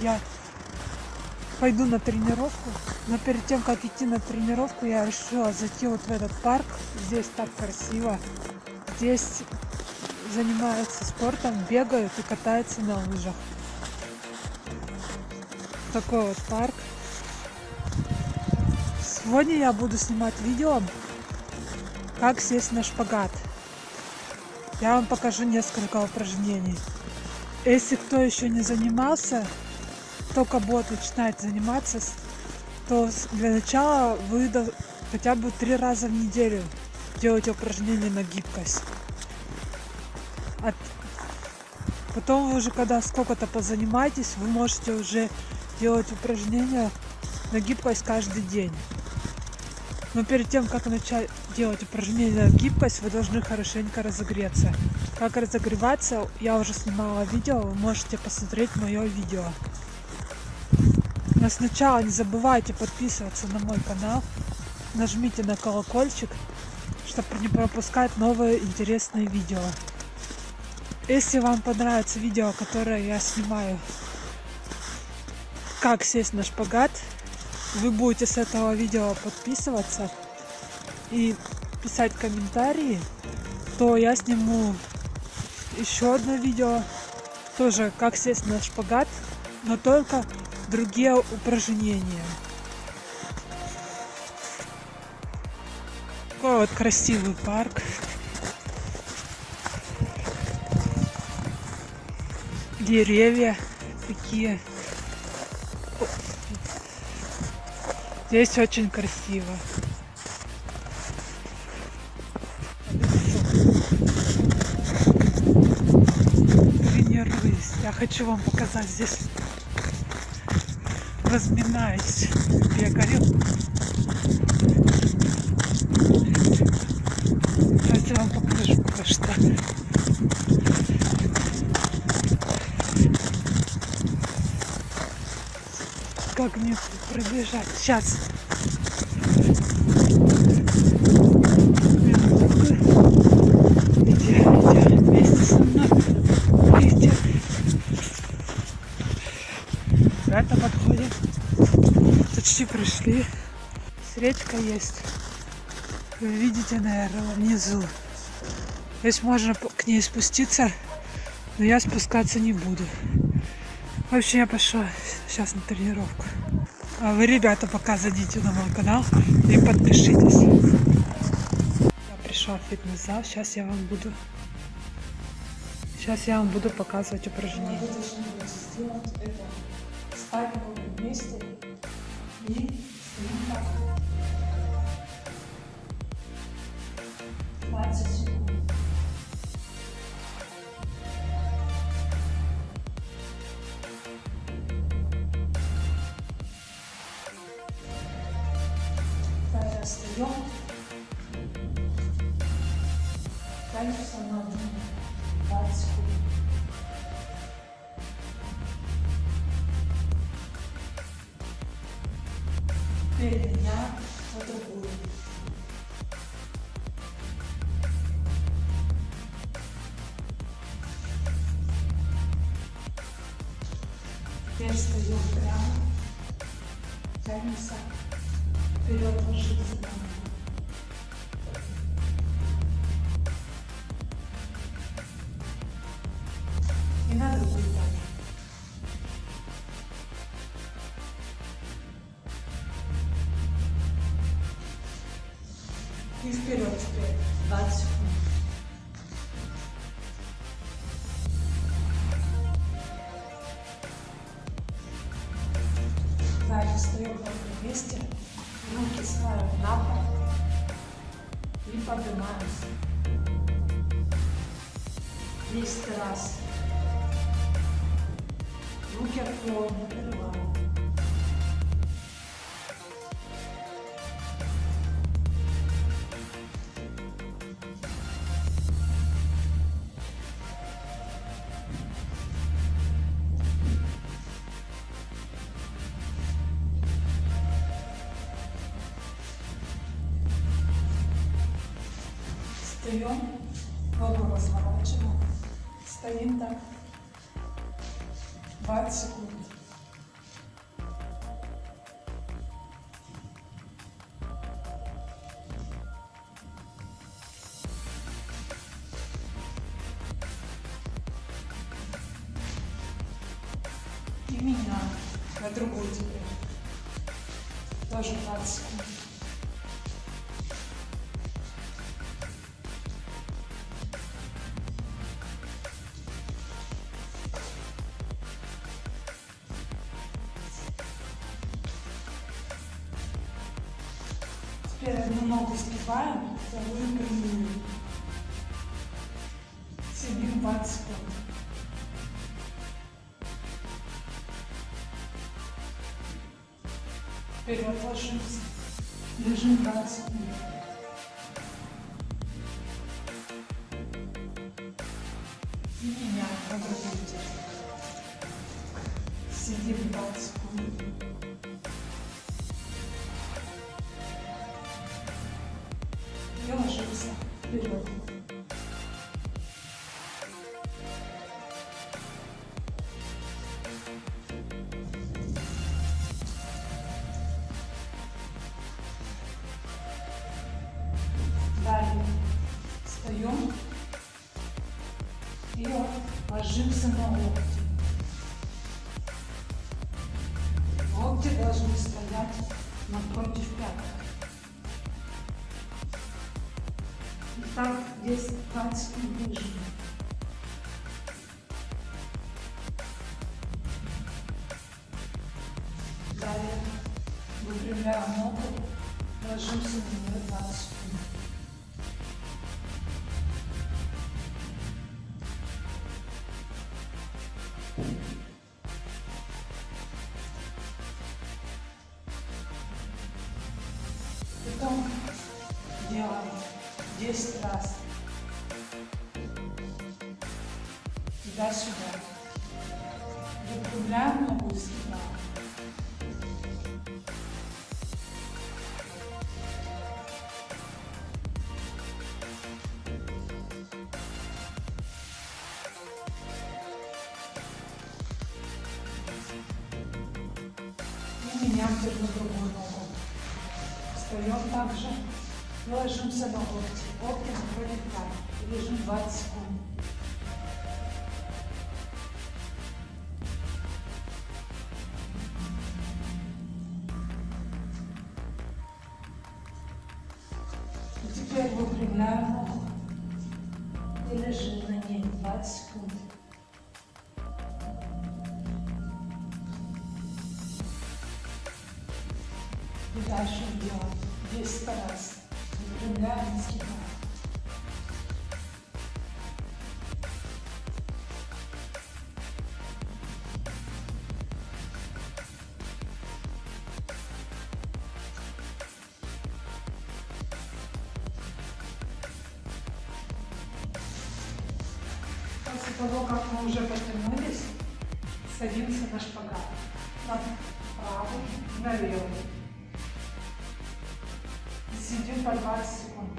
я пойду на тренировку. Но перед тем, как идти на тренировку, я решила зайти вот в этот парк. Здесь так красиво. Здесь занимаются спортом, бегают и катаются на лыжах. Такой вот парк. Сегодня я буду снимать видео, как сесть на шпагат. Я вам покажу несколько упражнений. Если кто еще не занимался, только будет начинать заниматься, то для начала вы хотя бы три раза в неделю делайте упражнения на гибкость. От... Потом вы уже когда сколько-то позанимаетесь, вы можете уже делать упражнения на гибкость каждый день. Но перед тем, как начать делать упражнения на гибкость, вы должны хорошенько разогреться. Как разогреваться, я уже снимала видео, вы можете посмотреть мое видео. Сначала не забывайте подписываться на мой канал, нажмите на колокольчик, чтобы не пропускать новые интересные видео. Если вам понравится видео, которое я снимаю, как сесть на шпагат, вы будете с этого видео подписываться и писать комментарии, то я сниму еще одно видео, тоже как сесть на шпагат, но только другие упражнения. Такой вот красивый парк. Деревья такие Здесь очень красиво. Тренируюсь. Я хочу вам показать здесь. Разминаюсь. Бегаю. Давайте вам покажу пока что. как мне пробежать. Сейчас. Пришли. Речка есть. Вы видите, наверное, внизу. Здесь можно к ней спуститься, но я спускаться не буду. В общем, я пошла сейчас на тренировку. А вы, ребята, пока зайдите на мой канал и подпишитесь. Я пришла в фитнес-зал. Сейчас я вам буду... Сейчас я вам буду показывать упражнения. Ставим вместе и стоим так. 20 секунд. встаем. Тянемся на 20 секунд. Теперь встаем прямо, тянемся вперед ложится на И. И вперед теперь. 20 Fábio Mares lhes traz, no que. Встаем, ногу разворачиваем. Стоим так 20 секунд. И меня на другую теперь. Тоже 20 секунд. Одну ногу сгибаем, вторую прямую. Сидим 20 секунд. Вперед ложимся. Лежим 20 секунд. Вперед. Далее встаем и ложимся на локти. Локти должны стоять напротив пяток. И так 10-20 секунд лежим. Далее выпрямляем ногу, ложимся на Туда-сюда. Выпрямляем ногу сюда. И меняем теперь на другую ногу. Встаем также ложимся на локти. Локти находим так. И лежим 20 секунд. И теперь выпрямляем ногу. И лежим на ней 20 секунд. И дальше делаем 10 раз. Выпрямляем и того, как мы уже потянулись, садимся на шпагат. На правый, на левый. Сидим по 20 секунд.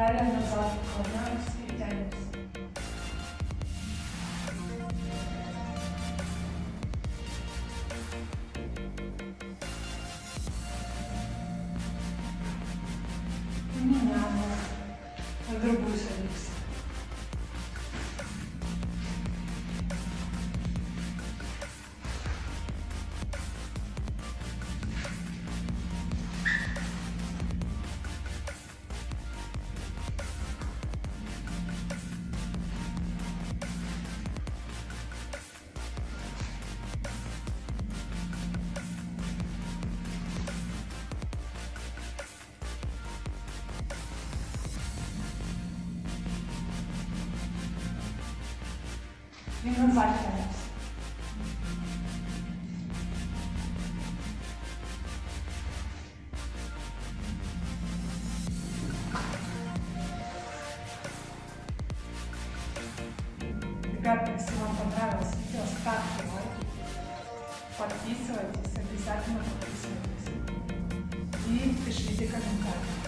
Kalendar plana skaitelis. Minėjama. Drabužiai vyksta. Назад тянемся. Ребята, если вам понравилось видео, ставьте лайки, подписывайтесь, обязательно подписывайтесь и пишите комментарии.